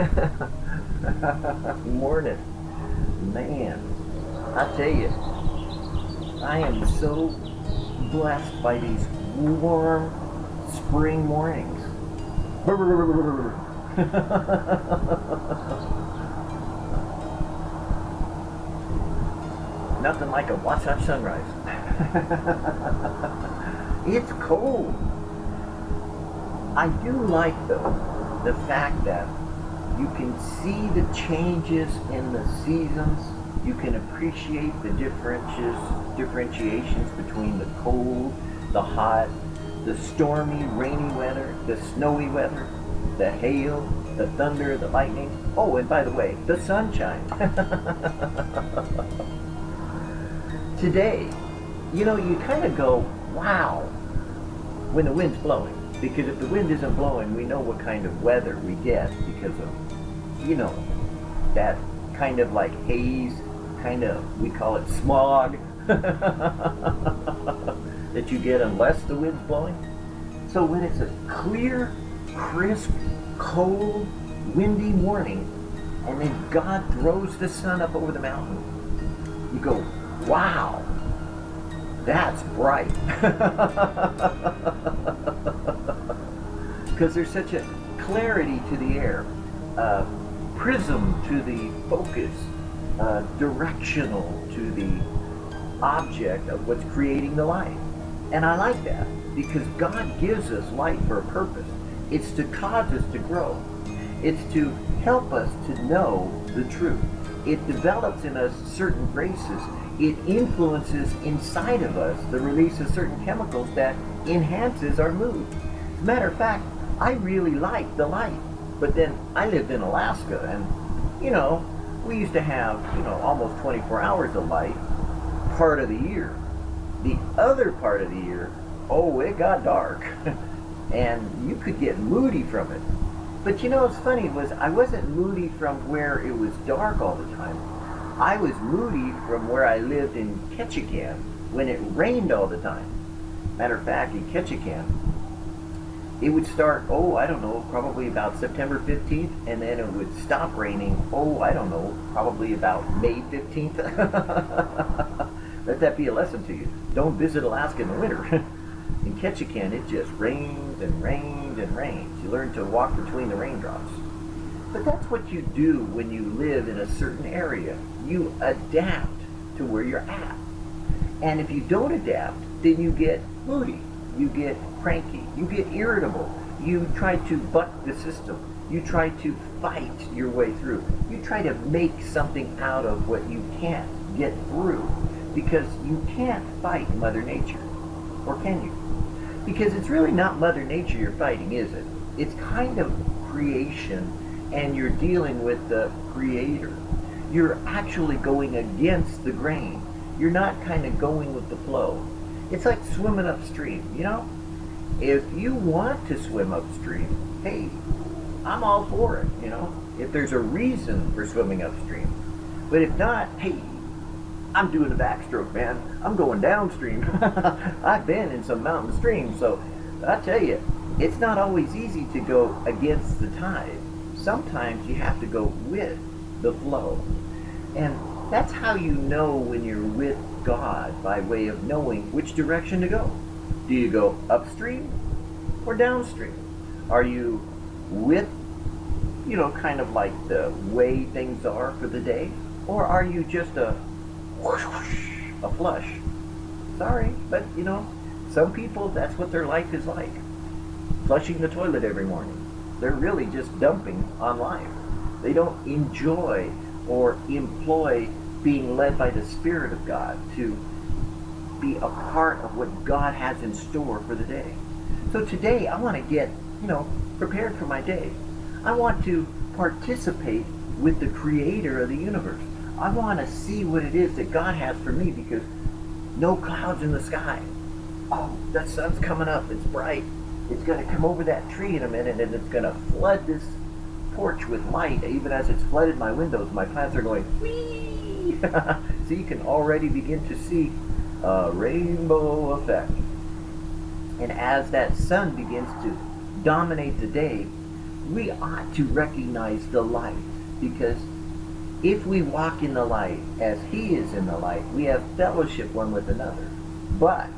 Morning. Man, I tell you, I am so blessed by these warm spring mornings. Nothing like a Wasatch sunrise. it's cold. I do like, though, the fact that you can see the changes in the seasons. You can appreciate the differences, differentiations between the cold, the hot, the stormy, rainy weather, the snowy weather, the hail, the thunder, the lightning. Oh, and by the way, the sunshine. Today, you know, you kind of go, wow, when the wind's blowing. Because if the wind isn't blowing, we know what kind of weather we get because of, you know, that kind of like haze, kind of, we call it smog, that you get unless the wind's blowing. So when it's a clear, crisp, cold, windy morning, and then God throws the sun up over the mountain, you go, wow, that's bright. because there's such a clarity to the air, uh, prism to the focus, uh, directional to the object of what's creating the light. And I like that because God gives us light for a purpose. It's to cause us to grow. It's to help us to know the truth. It develops in us certain graces. It influences inside of us the release of certain chemicals that enhances our mood. As a matter of fact, I really like the light. But then I lived in Alaska and, you know, we used to have, you know, almost 24 hours of light part of the year. The other part of the year, oh, it got dark. and you could get moody from it. But you know what's funny was I wasn't moody from where it was dark all the time. I was moody from where I lived in Ketchikan when it rained all the time. Matter of fact, in Ketchikan, it would start, oh, I don't know, probably about September 15th, and then it would stop raining, oh, I don't know, probably about May 15th. Let that be a lesson to you. Don't visit Alaska in the winter. in Ketchikan, it just rains and rains and rains. You learn to walk between the raindrops. But that's what you do when you live in a certain area. You adapt to where you're at. And if you don't adapt, then you get moody you get cranky, you get irritable, you try to buck the system, you try to fight your way through, you try to make something out of what you can't get through because you can't fight Mother Nature. Or can you? Because it's really not Mother Nature you're fighting, is it? It's kind of creation and you're dealing with the creator. You're actually going against the grain. You're not kind of going with the flow. It's like swimming upstream, you know? If you want to swim upstream, hey, I'm all for it, you know? If there's a reason for swimming upstream. But if not, hey, I'm doing a backstroke, man. I'm going downstream. I've been in some mountain streams, so I tell you, it's not always easy to go against the tide. Sometimes you have to go with the flow. And that's how you know when you're with God by way of knowing which direction to go. Do you go upstream or downstream? Are you with, you know, kind of like the way things are for the day? Or are you just a whoosh, whoosh, a flush? Sorry, but you know, some people, that's what their life is like. Flushing the toilet every morning. They're really just dumping on life. They don't enjoy or employ being led by the Spirit of God to be a part of what God has in store for the day. So today I want to get, you know, prepared for my day. I want to participate with the creator of the universe. I want to see what it is that God has for me because no clouds in the sky. Oh, the sun's coming up. It's bright. It's going to come over that tree in a minute and it's going to flood this porch with light. Even as it's flooded my windows, my plants are going, so you can already begin to see a rainbow effect. And as that sun begins to dominate the day, we ought to recognize the light because if we walk in the light as he is in the light, we have fellowship one with another. But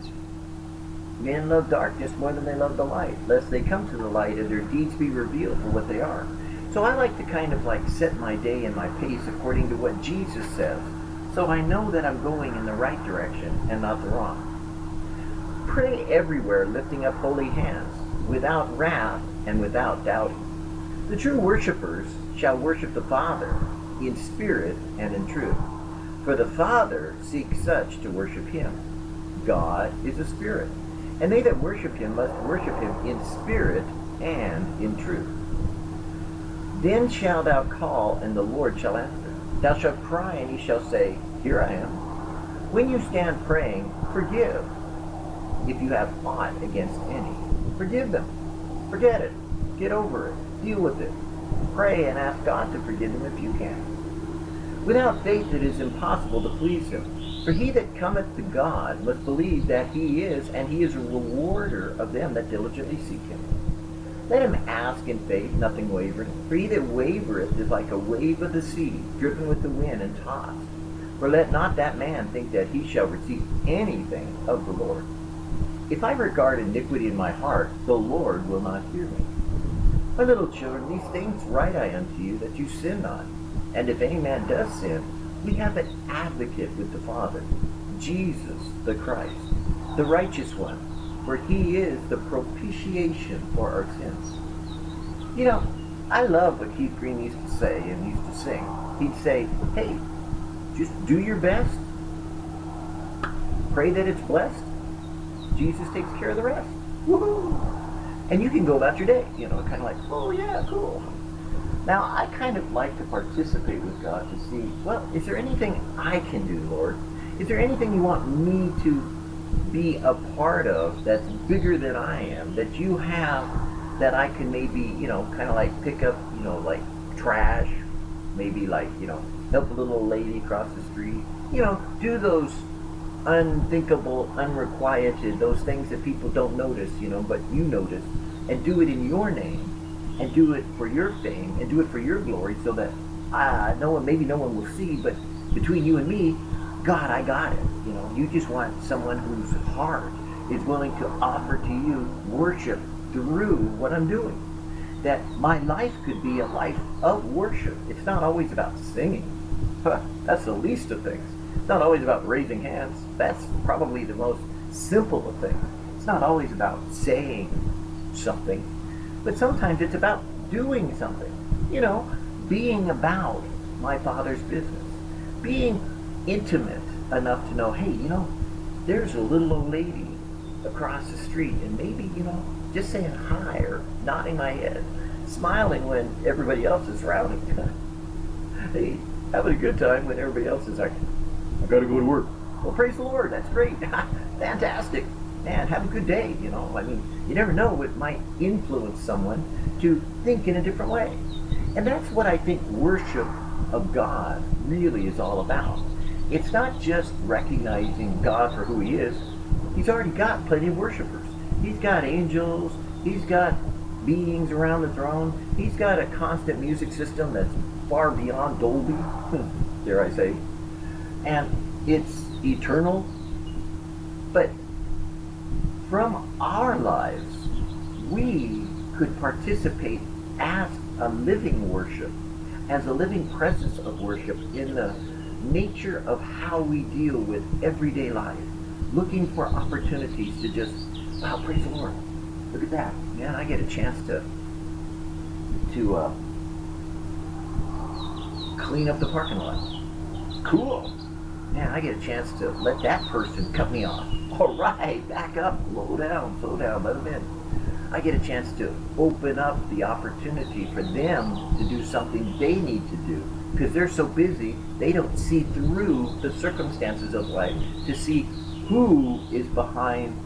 men love darkness more than they love the light, lest they come to the light and their deeds be revealed for what they are. So I like to kind of like set my day and my pace according to what Jesus says, so I know that I'm going in the right direction and not the wrong. Pray everywhere, lifting up holy hands, without wrath and without doubting. The true worshippers shall worship the Father in spirit and in truth. For the Father seeks such to worship him. God is a spirit, and they that worship him must worship him in spirit and in truth. Then shalt thou call, and the Lord shall answer. Thou shalt cry, and he shall say, Here I am. When you stand praying, forgive. If you have aught against any, forgive them. Forget it. Get over it. Deal with it. Pray and ask God to forgive them if you can. Without faith it is impossible to please him. For he that cometh to God must believe that he is, and he is a rewarder of them that diligently seek him. Let him ask in faith, nothing wavering. For he that wavereth is like a wave of the sea, driven with the wind and tossed. For let not that man think that he shall receive anything of the Lord. If I regard iniquity in my heart, the Lord will not hear me. My little children, these things write I unto you, that you sin not. And if any man does sin, we have an advocate with the Father, Jesus the Christ, the righteous one, for he is the propitiation for our sins. You know, I love what Keith Green used to say and used to sing. He'd say, hey, just do your best. Pray that it's blessed. Jesus takes care of the rest. Woohoo! And you can go about your day, you know, kind of like, oh yeah, cool. Now, I kind of like to participate with God to see, well, is there anything I can do, Lord? Is there anything you want me to be a part of that's bigger than I am, that you have that I can maybe, you know, kind of like pick up, you know, like trash, maybe like, you know, help a little lady cross the street, you know, do those unthinkable, unrequited, those things that people don't notice, you know, but you notice, and do it in your name and do it for your fame and do it for your glory so that uh, no one, maybe no one will see, but between you and me, God, I got it. You know, you just want someone whose heart is willing to offer to you worship through what I'm doing. That my life could be a life of worship. It's not always about singing. That's the least of things. It's not always about raising hands. That's probably the most simple of things. It's not always about saying something but sometimes it's about doing something. You know, being about my Father's business. Being intimate enough to know, hey, you know, there's a little old lady across the street and maybe, you know, just saying hi or nodding my head, smiling when everybody else is around. hey, having a good time when everybody else is like, I gotta go to work. Well, praise the Lord, that's great. Fantastic man, have a good day. You know, I mean, you never know, it might influence someone to think in a different way. And that's what I think worship of God really is all about. It's not just recognizing God for who he is. He's already got plenty of worshipers. He's got angels. He's got beings around the throne. He's got a constant music system that's far beyond Dolby, dare I say. And it's eternal. But from our lives, we could participate as a living worship, as a living presence of worship in the nature of how we deal with everyday life, looking for opportunities to just, wow, praise the Lord. Look at that. Man, I get a chance to to uh, clean up the parking lot. Cool. Man, I get a chance to let that person cut me off. All right, back up, slow down, slow down, let them in. I get a chance to open up the opportunity for them to do something they need to do because they're so busy, they don't see through the circumstances of life to see who is behind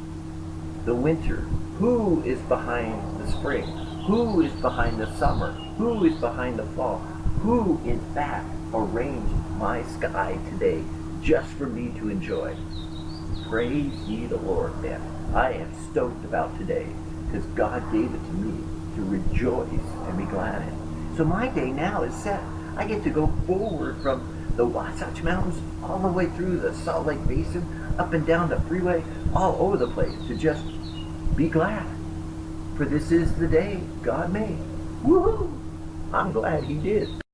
the winter, who is behind the spring, who is behind the summer, who is behind the fall, who in fact arranged my sky today just for me to enjoy. Praise ye the Lord, man. I am stoked about today because God gave it to me. to rejoice and be glad in. So my day now is set. I get to go forward from the Wasatch Mountains all the way through the Salt Lake Basin, up and down the freeway, all over the place to just be glad. For this is the day God made. Woohoo! I'm glad He did.